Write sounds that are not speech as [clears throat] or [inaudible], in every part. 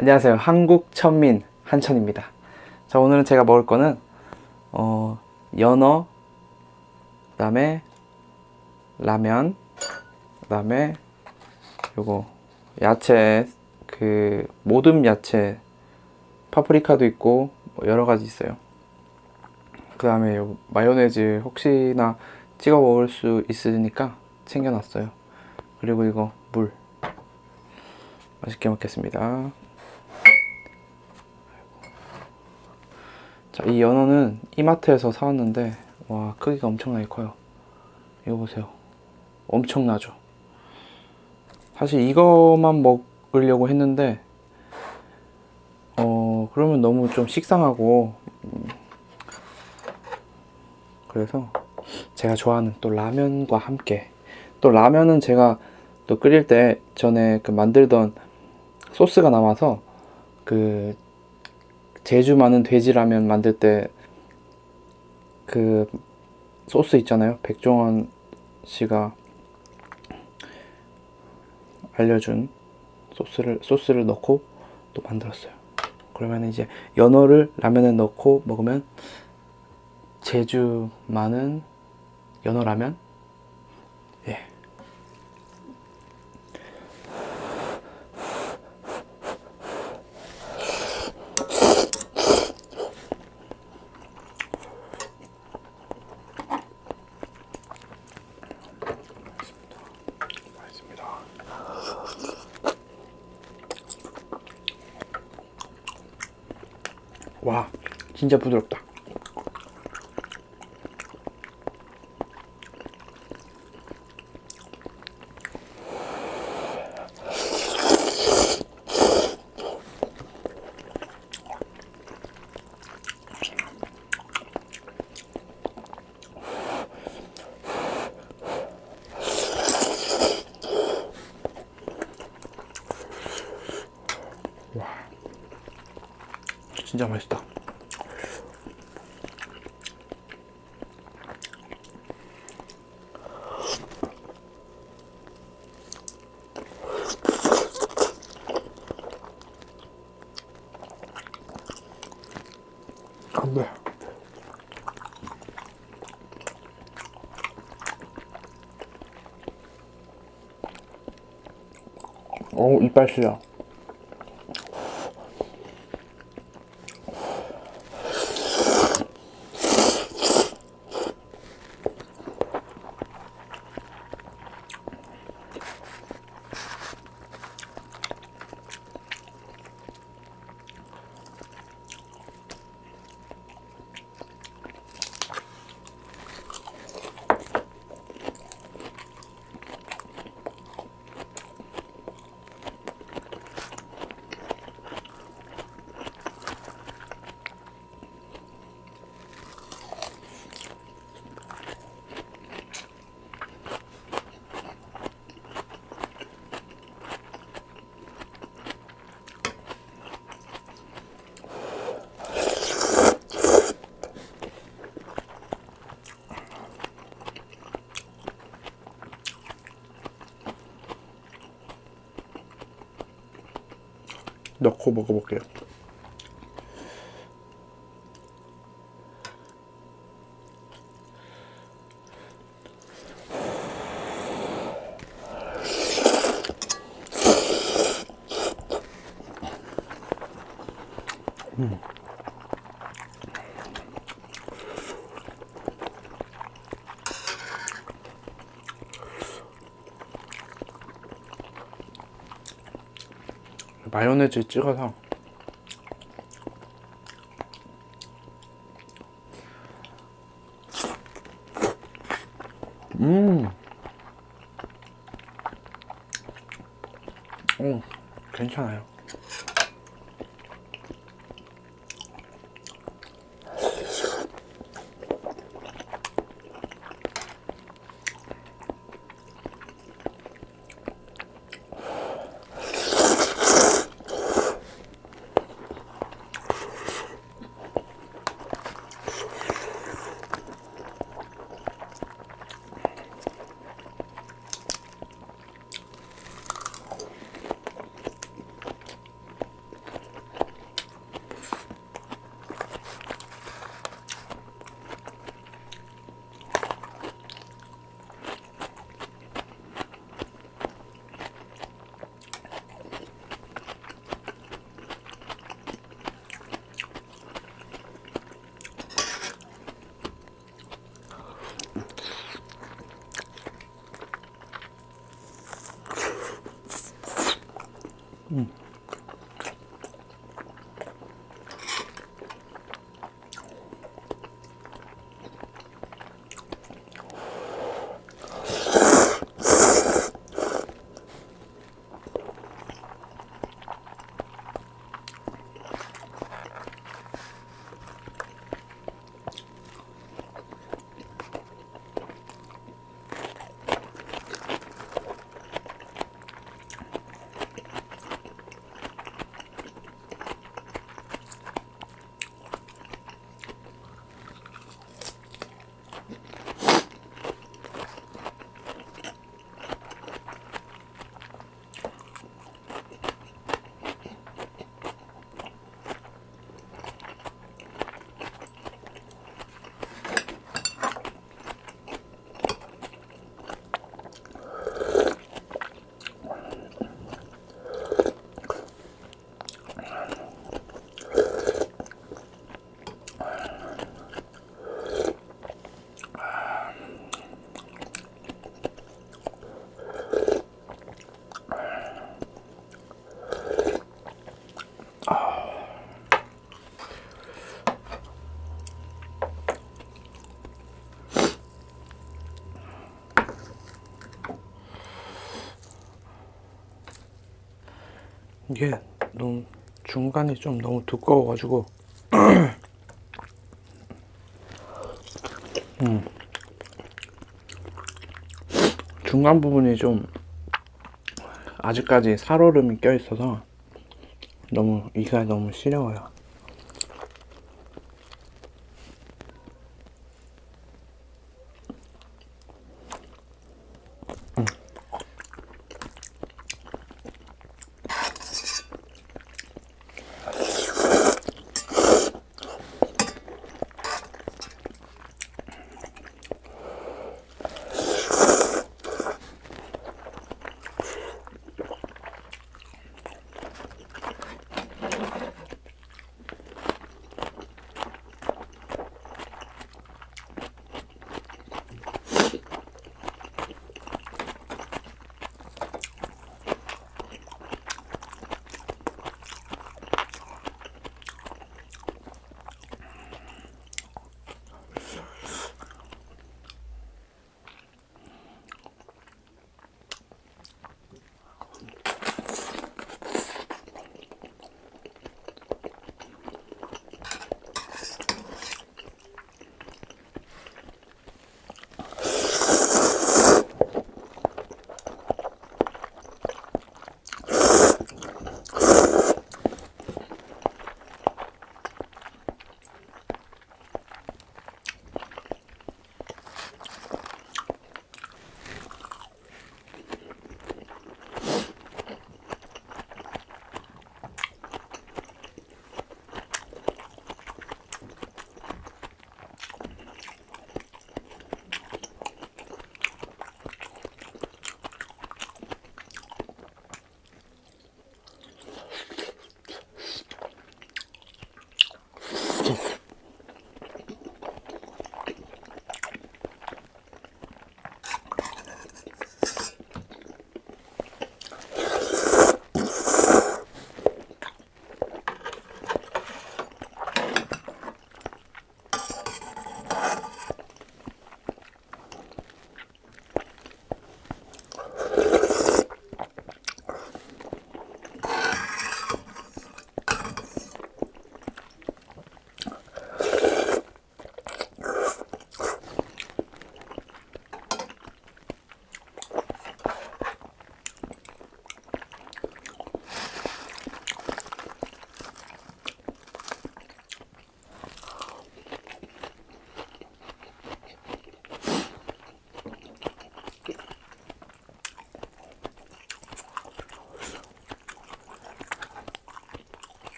안녕하세요. 한국 천민 한천입니다. 자, 오늘은 제가 먹을 거는 어, 연어, 그 다음에 라면, 그 다음에 요거 야채 그 모듬 야채 파프리카도 있고 뭐 여러 가지 있어요. 그 다음에 요 마요네즈 혹시나 찍어 먹을 수 있으니까 챙겨놨어요. 그리고 이거 물 맛있게 먹겠습니다. 자, 이 연어는 이마트에서 사왔는데 와 크기가 엄청나게 커요. 이거 보세요. 엄청나죠. 사실 이거만 먹으려고 했는데 어 그러면 너무 좀 식상하고 음, 그래서 제가 좋아하는 또 라면과 함께 또 라면은 제가 또 끓일 때 전에 그 만들던 소스가 남아서 그 제주 많은 돼지 라면 만들 때 그 소스 있잖아요. 백종원 씨가 알려준 소스를 소스를 넣고 또 만들었어요. 그러면 이제 연어를 라면에 넣고 먹으면 제주 많은 연어 라면 진짜 부드럽다. 진짜 맛있다. 안 돼. 어우, 이빨 시려. 넣고 먹어볼게요. 마요네즈 찍어서 음, 오, 괜찮아요. 이게 너무 중간이 좀 너무 두꺼워가지고 [clears throat] 음. 중간 부분이 좀 아직까지 살얼음이 껴 있어서 너무 이가 너무 시려워요.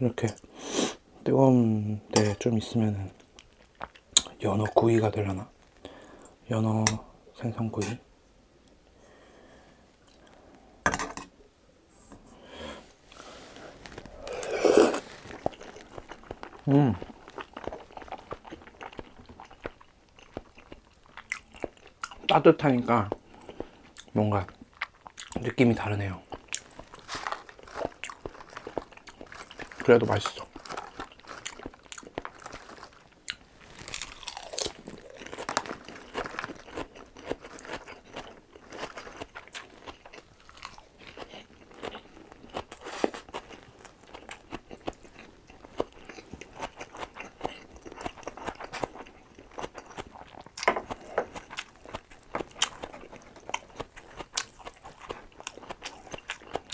이렇게 뜨거운 데 좀 있으면은 연어 구이가 되려나? 연어 생선구이. 음. 따뜻하니까 뭔가 느낌이 다르네요 그래도 맛있어.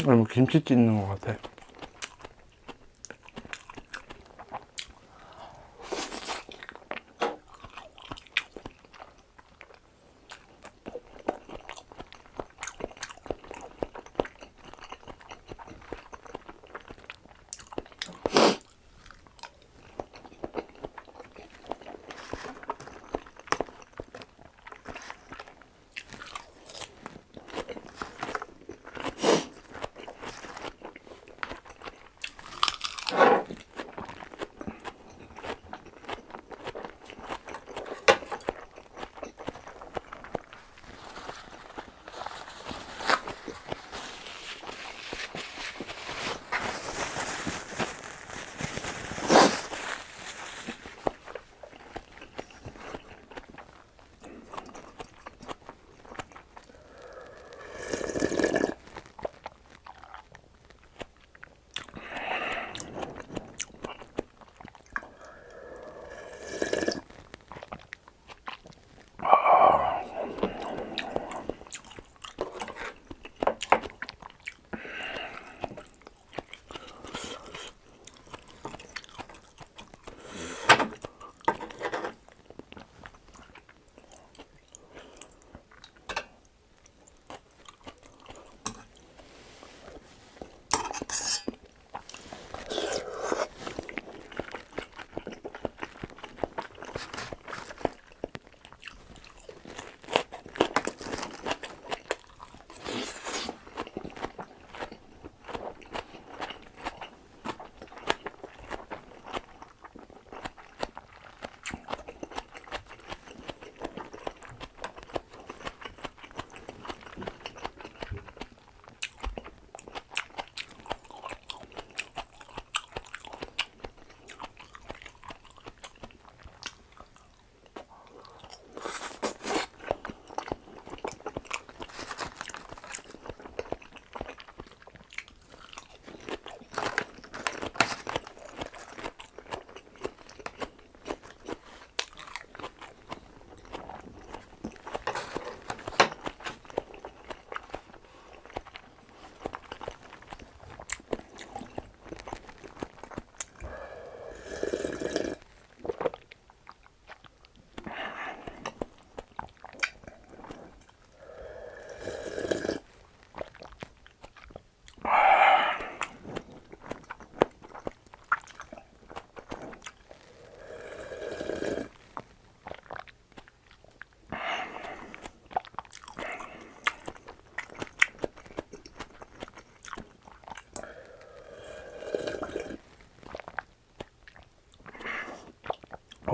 뭐 김치 찢는 것 같아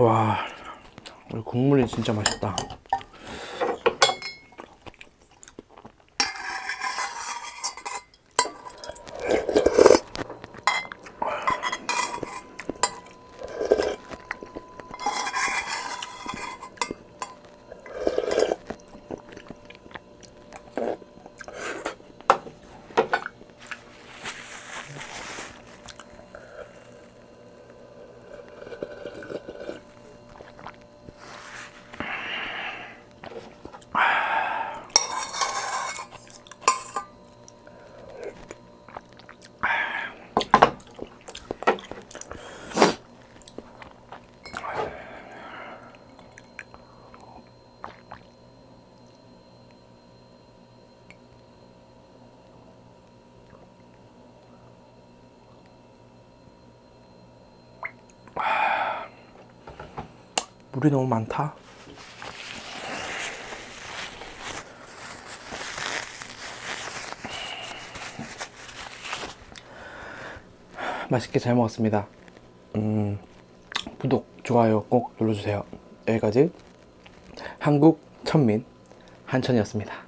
와, 우리 국물이 진짜 맛있다. 물이 너무 많다. 맛있게 잘 먹었습니다. 음, 구독, 좋아요 꼭 눌러주세요. 여기까지 한국 천민 한천이었습니다.